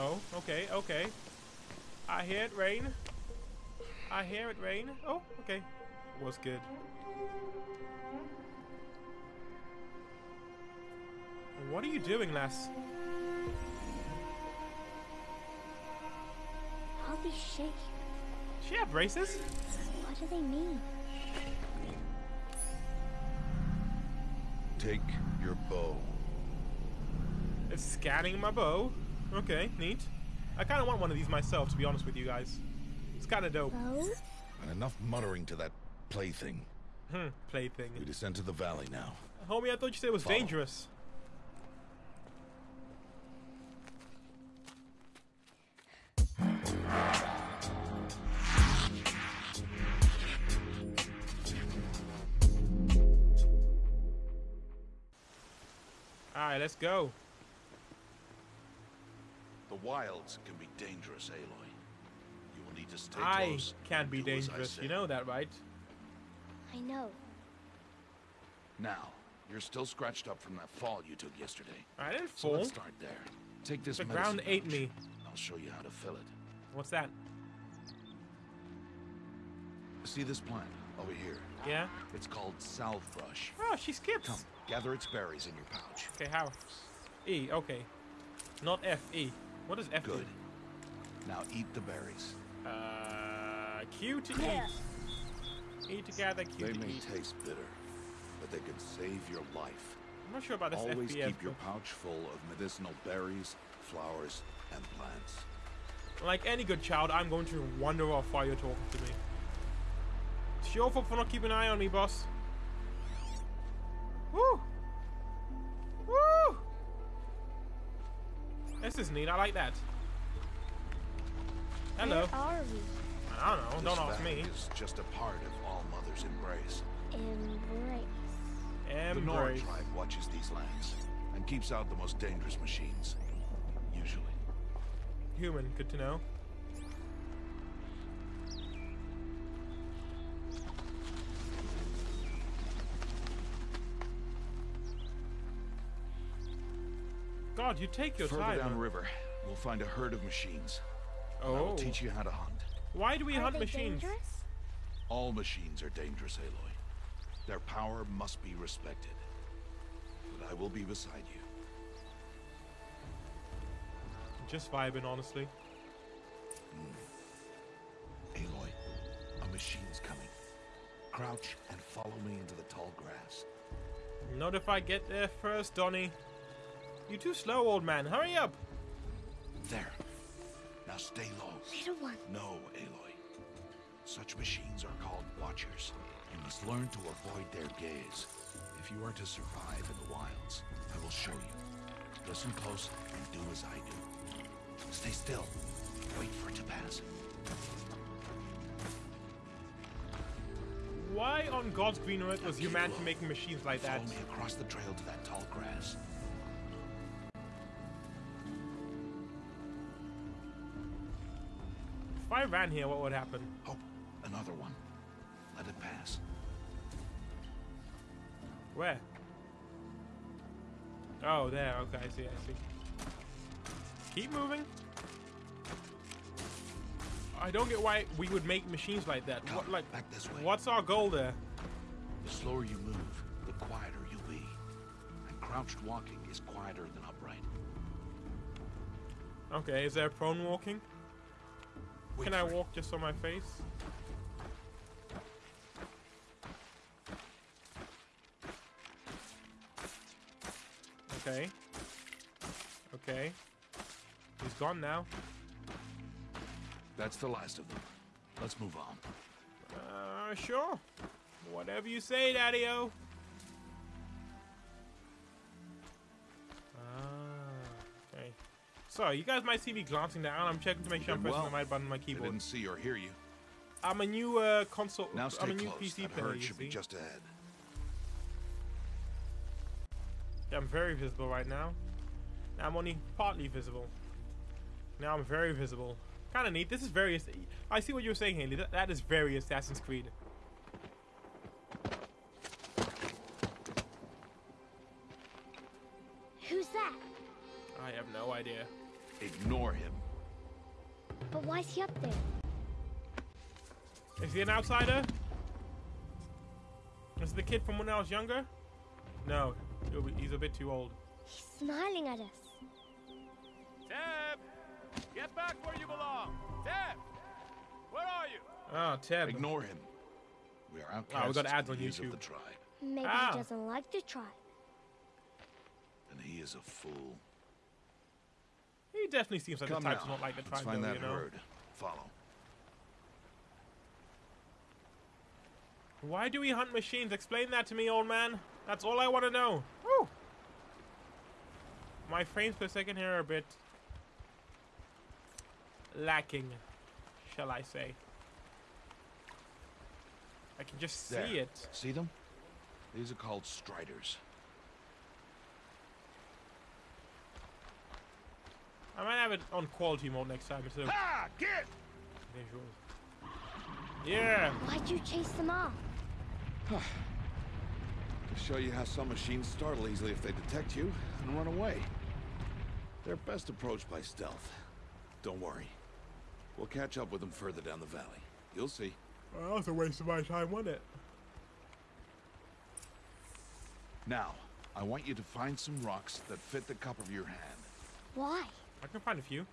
Oh, okay, okay. I hear it rain. I hear it rain. Oh, okay. Was good. What are you doing, lass? All these shapes, She have braces? what do they mean? Take your bow. It's scanning my bow. Okay, neat. I kind of want one of these myself, to be honest with you guys. It's kind of dope. Bow? And enough muttering to that plaything. Hmm, We descend to the valley now. Homie, I thought you said it was Follow. dangerous. Alright, let's go. The wilds can be dangerous, Aloy. You will need to stay I close. can and be do as I dangerous. You know that, right? I know. Now, you're still scratched up from that fall you took yesterday. I didn't fall. So let's start there. Take this The medicine ground ate pouch. me. I'll show you how to fill it. What's that? See this plant over here? Yeah? It's called salvebrush. Oh, she skips. Come, gather its berries in your pouch. Okay, how? E, okay. Not F, E. What is F? do? Good. Now eat the berries. Uh, Q to Yeah. eat. E together, Q They to may taste bitter, but they can save your life. I'm not sure about this Always FPS. keep your pouch full of medicinal berries, flowers, and plants. Like any good child, I'm going to wonder off while you're talking to me. It's your fault for not keeping an eye on me, boss. This is neat. I like that. Hello. Where are we? I don't know. This Don't ask valley me. is just a part of All Mother's embrace. Embrace. The Nora Embrace. tribe watches these lands and keeps out the most dangerous machines. Usually. Human. Good to know. God, you take your Further time. downriver, we'll find a herd of machines. Oh. I will teach you how to hunt. Why do we Are hunt they machines? dangerous? All machines are dangerous, Aloy. Their power must be respected. But I will be beside you. Just vibing, honestly. Hmm. Aloy, a machine's coming. Crouch and follow me into the tall grass. Not if I get there first, Donny. You too slow, old man. Hurry up. There. Now stay low. Little one. No, Aloy. Such machines are called Watchers. You must learn to avoid their gaze. If you are to survive in the wilds, I will show you. Listen close and do as I do. Stay still. Wait for it to pass. Why on God's green earth was humanity making machines like that? Follow me across the trail to that tall grass. I ran here, what would happen? Oh, another one. Let it pass. Where? Oh, there. Okay, I see. I see. Keep moving. I don't get why we would make machines like that. Come, What, like, back this way. what's our goal there? The slower you move, the quieter you'll be. And crouched walking is quieter than upright. Okay, is there prone walking? Can I walk just on my face? Okay. Okay. He's gone now. That's the last of them. Let's move on. Uh, sure. Whatever you say, Daddy-O. So, you guys might see me glancing down. I'm checking to make sure I'm pressing well. the right button on my They I didn't see or hear you. I'm a new uh, console. Now I'm a new close. PC that player. herd You should be just ahead. Yeah, I'm very visible right now. Now I'm only partly visible. Now I'm very visible. Kind of neat. This is very. I see what you were saying, Haley. That, that is very Assassin's Creed. Who's that? I have no idea. Ignore him. But why is he up there? Is he an outsider? Is it the kid from when I was younger? No, he'll be- he's a bit too old. He's smiling at us. Teb! Get back where you belong! Teb! Where are you? Ah, Teb. Ignore him. We are Wow, outcasts we got ads on the of YouTube. the tribe, Maybe Ah. he doesn't like the tribe. and he is a fool. He definitely seems like Come the type now. not like the Let's tribe, find though, that you know? Follow. Why do we hunt machines? Explain that to me, old man. That's all I want to know. Woo! My frames per second here are a bit lacking, shall I say. I can just see There. it. See them? These are called striders. I might have it on quality mode next time instead of Ah, get! visuals. Yeah. Why'd you chase them off? To show you how some machines startle easily if they detect you and run away. They're best approached by stealth. Don't worry. We'll catch up with them further down the valley. You'll see. Well, that was a waste of my time, wasn't it? Now, I want you to find some rocks that fit the cup of your hand. Why? I can find a few.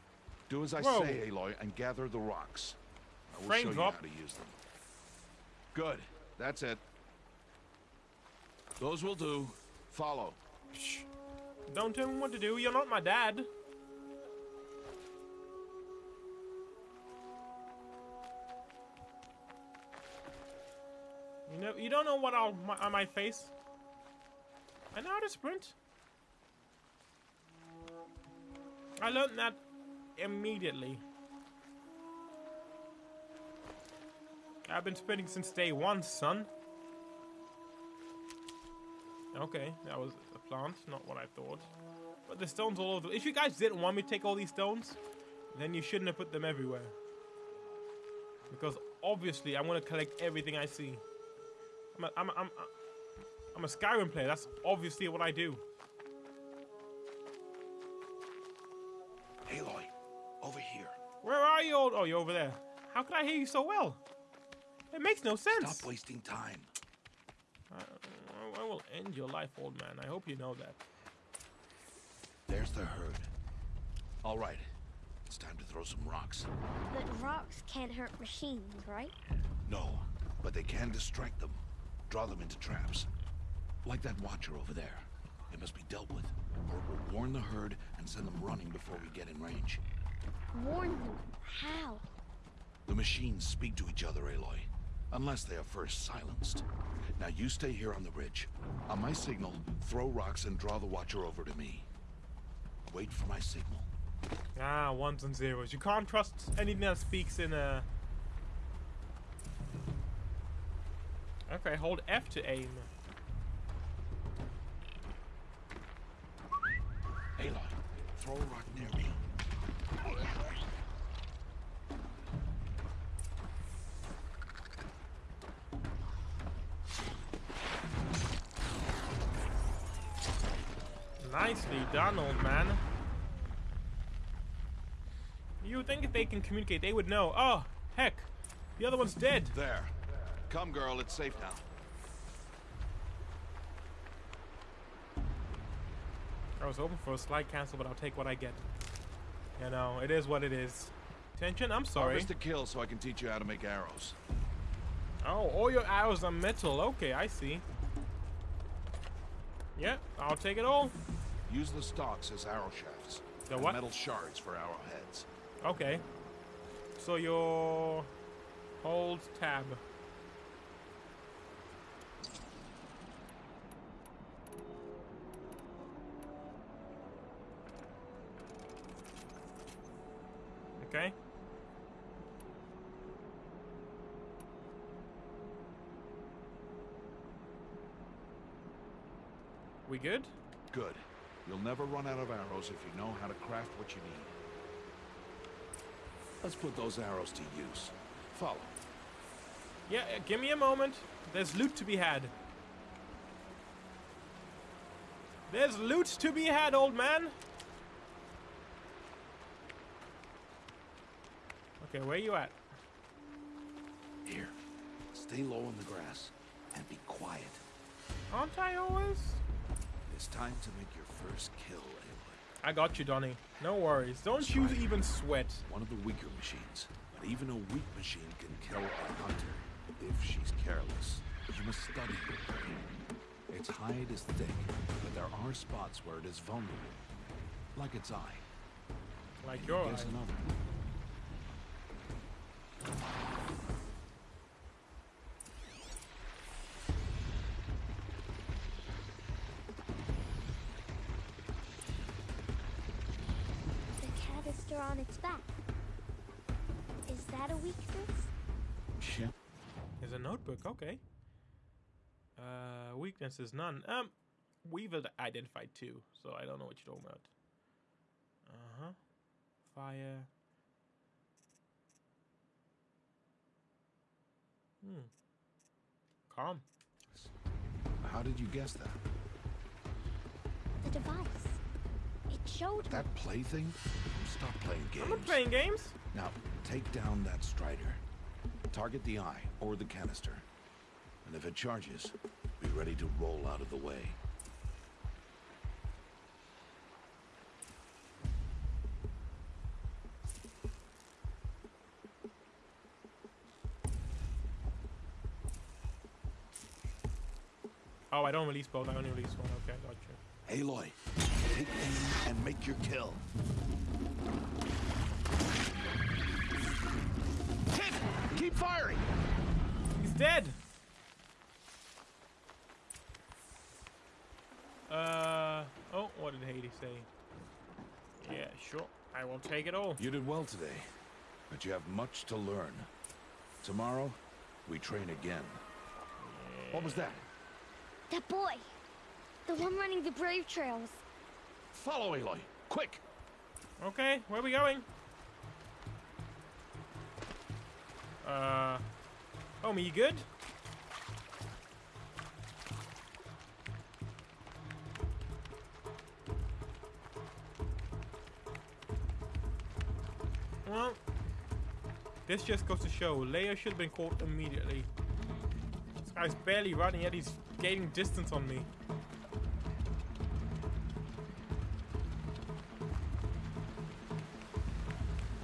Do as I Whoa. say, Aloy, and gather the rocks. I will Frame show drop. you how to use them. Good. That's it. Those will do. Follow. Shh. Don't tell me what to do. You're not my dad. You know, you don't know what I'll, my, I might face. I know how to sprint. I learned that immediately. I've been spinning since day one, son. Okay, that was a plant, not what I thought. But the stones all over. If you guys didn't want me to take all these stones, then you shouldn't have put them everywhere. Because obviously, I'm gonna collect everything I see. I'm a, I'm a, I'm a, I'm a Skyrim player. That's obviously what I do. Old? Oh, you're over there. How could I hear you so well? It makes no sense. Stop wasting time. I, I will end your life, old man. I hope you know that. There's the herd. All right. It's time to throw some rocks. But rocks can't hurt machines, right? No, but they can distract them. Draw them into traps. Like that watcher over there. It must be dealt with, or it will warn the herd and send them running before we get in range. Warn them. How? The machines speak to each other, Aloy. Unless they are first silenced. Now you stay here on the ridge. On my signal, throw rocks and draw the Watcher over to me. Wait for my signal. Ah, ones and zeros. You can't trust anything that speaks in a. Okay, hold F to aim. Aloy, throw a rock near me. Done, old man. You would think if they can communicate, they would know. Oh, heck, the other one's dead. There. Come, girl, it's safe now. I was hoping for a slide cancel, but I'll take what I get. You know, it is what it is. Tension, I'm sorry. Harvest a kill so I can teach you how to make arrows. Oh, all your arrows are metal. Okay, I see. Yeah, I'll take it all. Use the stalks as arrow shafts. The what? Metal shards for arrowheads. Okay. So your hold tab. Okay. We good? Good. You'll never run out of arrows if you know how to craft what you need. Let's put those arrows to use. Follow. Yeah, uh, give me a moment. There's loot to be had. There's loot to be had, old man. Okay, where you at? Here, stay low in the grass and be quiet. Aren't I always? It's time to make your first kill, Aloy. I got you, Donny. No worries. Don't you even sweat. One of the weaker machines, but even a weak machine can kill a hunter if she's careless. You must study your prey. Its hide is thick, but there are spots where it is vulnerable, like its eye. Like And your eye. Another. Weaknesses none. Um, we've identified two, so I don't know what you're talking about. Uh huh. Fire. Hmm. Calm. How did you guess that? The device. It showed. That plaything? Stop playing games. I'm not playing games. Now, take down that strider. Target the eye or the canister. And if it charges, be ready to roll out of the way. Oh, I don't release both. I only release one. Okay, got you. Aloy, take aim and make your kill. Hit! Keep firing! He's dead. Uh oh, what did Hades say? Yeah, sure. I will take it all. You did well today, but you have much to learn. Tomorrow, we train again. What was that? That boy. The one running the brave trails. Follow Aloy, quick! Okay, where are we going? Uh, homie, you good? This just goes to show Leia should have been caught immediately. This guy's barely running yet he's gaining distance on me.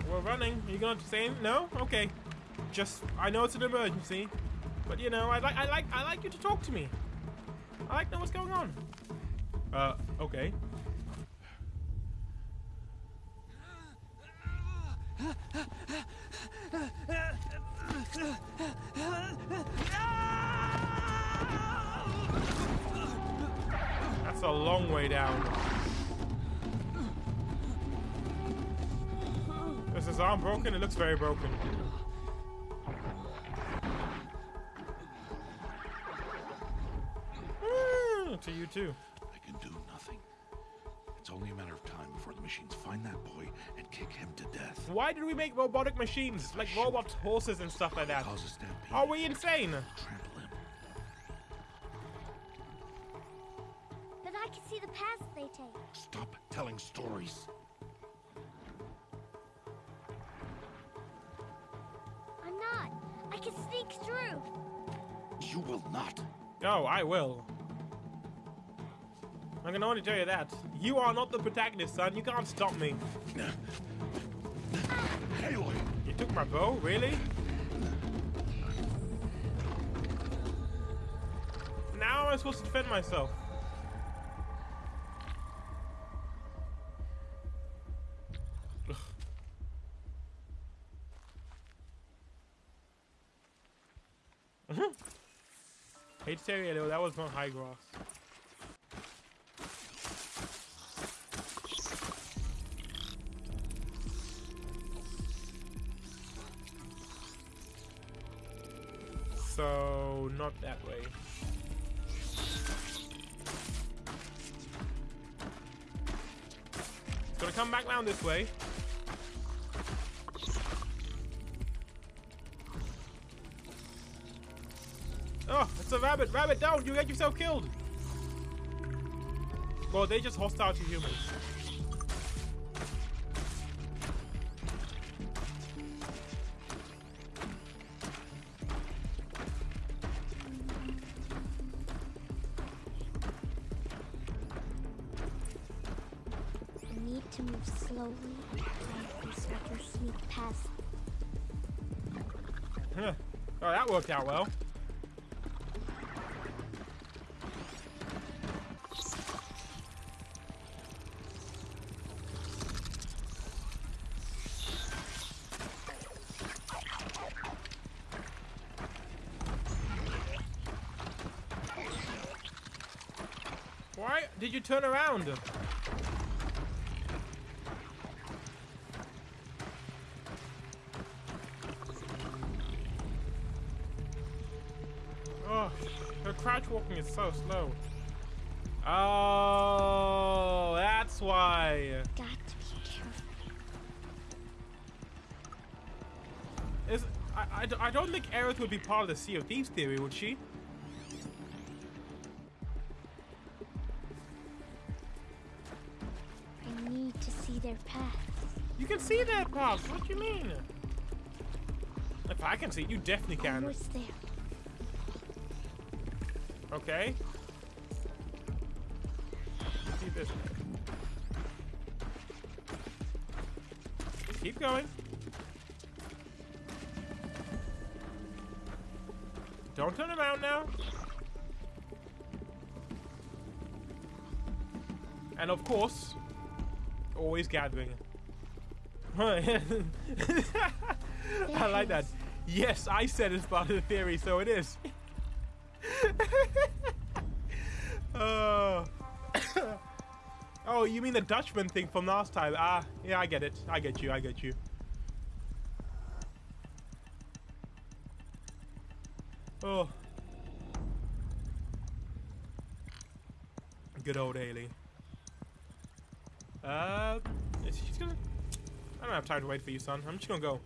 We're running. Are you gonna say no? Okay. Just I know it's an emergency, but you know I like I like I like you to talk to me. I like know what's going on. Uh, okay. That's a long way down. Is his arm broken? It looks very broken. Mm, to you too. I can do nothing. It's only a matter of time before the machines find that boy and kick him to death. Why did we make robotic machines like robot horses and stuff like that? Cause a stampede. Are we insane? No, I will. I'm gonna only tell you that. You are not the protagonist, son. You can't stop me. Aloy! You took my bow? Really? Now am I supposed to defend myself? Though, that was not high grass. So, not that way. Gonna come back down this way. It's a rabbit! Rabbit down! You get yourself killed! Bro, they just hostile to humans. Need to move slowly sneak past. Huh. Oh, that worked out well. Did you turn around? Oh, her crouch walking is so slow. Oh, that's why. Got to be careful. Is I, I, I don't think Aerith would be part of the Sea of Thieves theory, would she? Their paths. You can see that paths. What do you mean? If I can see it, you definitely can. Almost there. Okay. See this. Keep going. Don't turn around now. And of course, always gathering. I like that. Yes, I said it's part of the theory, so it is. oh. oh, you mean the Dutchman thing from last time? Ah, yeah, I get it. I get you. I get you. Oh. Good old Haley. Uh, is she's gonna. I don't have time to wait for you, son. I'm just gonna go.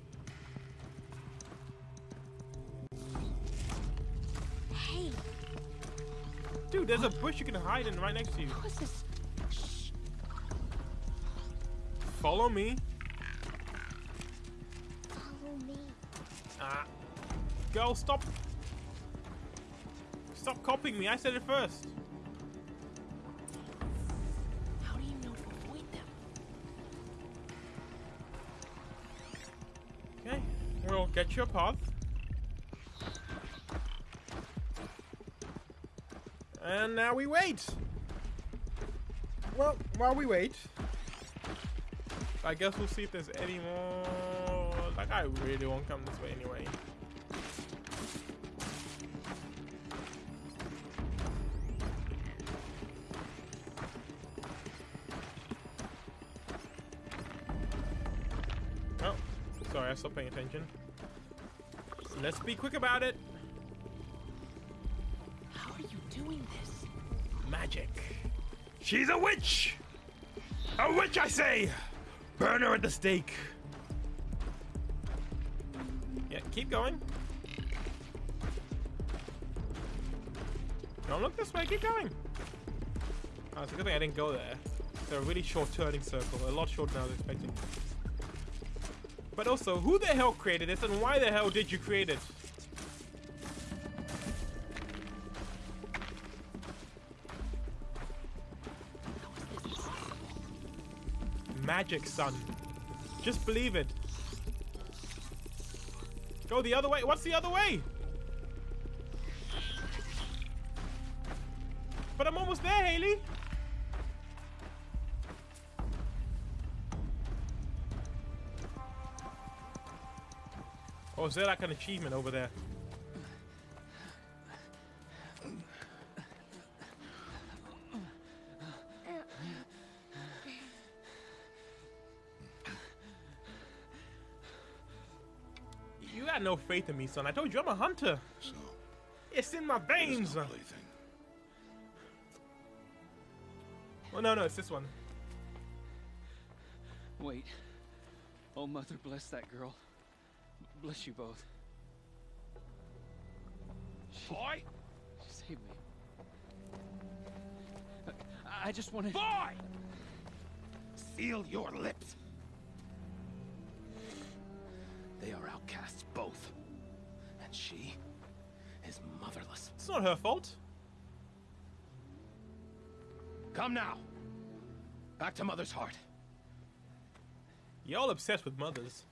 Hey, Dude, there's a bush you can hide in right next to you. what's this? Shh. Follow me. Follow me. Ah. Girl, stop. Stop copying me. I said it first. Get your path. And now we wait. Well, while we wait, I guess we'll see if there's any more. Like, I really won't come this way anyway. Oh, sorry, I stopped paying attention. Let's be quick about it. How are you doing this? Magic. She's a witch! A witch, I say! Burn her at the stake. Yeah, keep going. Don't look this way, keep going. Oh, it's a good thing I didn't go there. It's a really short turning circle, a lot shorter than I was expecting. But also, who the hell created this and why the hell did you create it? Magic, son. Just believe it. Go the other way. What's the other way? But I'm almost there, Haley. Oh, is there like an achievement over there? You got no faith in me, son. I told you I'm a hunter. So, It's in my veins. no plaything. Oh no, no, it's this one. Wait. Oh, Mother, bless that girl. Bless you both. She, Boy! she saved me. I, I just wanted. Boy! Seal your lips. They are outcasts, both. And she is motherless. It's not her fault. Come now. Back to Mother's heart. Y'all obsessed with mothers.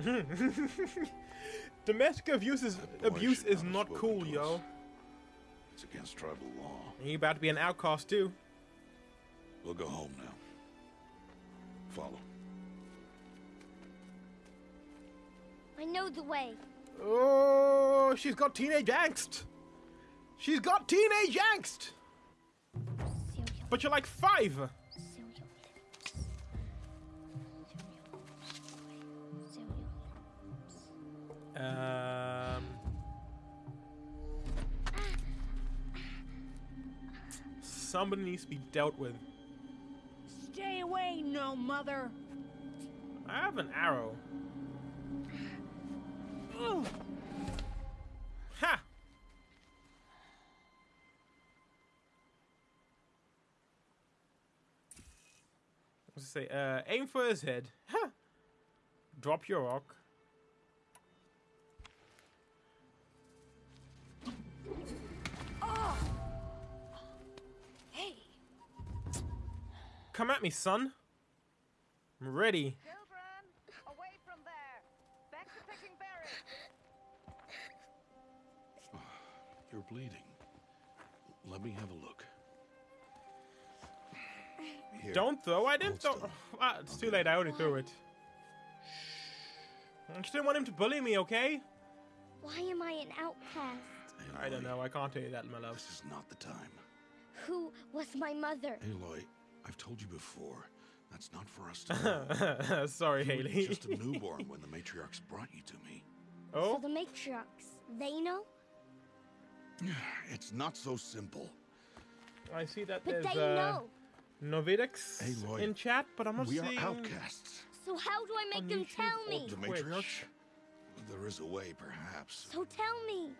Domestic abuse is abuse is not have not spoken cool, yo. It's against tribal law. And you about to be an outcast too. We'll go home now. Follow. I know the way. Oh, she's got teenage angst. She's got teenage angst. But you're like five. Um. Somebody needs to be dealt with. Stay away, no mother. I have an arrow. Ugh. Ha! What's it say? Uh, aim for his head. Ha! Drop your rock. Come at me, son. I'm ready. Children, away from there. Back to picking berries. You're bleeding. Let me have a look. Here. Don't throw. I didn't Hold throw. Ah, it's too late. I already threw it. I just didn't want him to bully me, okay? Why am I an outcast? Aloy, I don't know. I can't tell you that, my love. This is not the time. Who was my mother? Aloy, I've told you before. That's not for us to know. Sorry, You were Haley. just a newborn when the matriarchs brought you to me. Oh? So the matriarchs, they know? It's not so simple. I see that But there's they uh, know. Novidix Aloy, in chat, but I'm not we seeing. are outcasts. So how do I make them tell or me? The Twitch. matriarch? There is a way, perhaps. So tell me.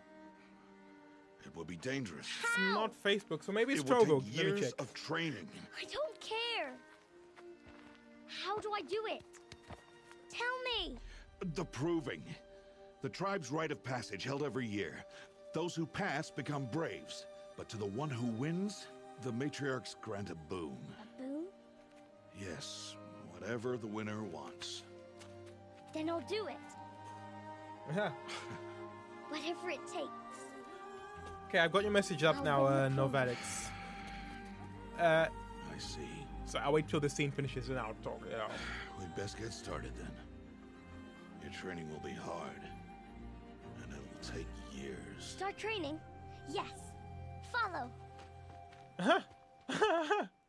It would be dangerous. It's not Facebook, so maybe it's It would Trovo. take Let me years check. of training. I don't care. How do I do it? Tell me. The proving. The tribe's rite of passage held every year. Those who pass become braves. But to the one who wins, the matriarchs grant a boon. A boon? Yes, whatever the winner wants. Then I'll do it. Whatever it takes. Okay, I've got your message up now, uh, Novelix. Uh, I see. So I'll wait till the scene finishes and I'll talk it. We'd best get started then. Your training will be hard. And it'll take years. Start training? Yes. Follow. Uh-huh.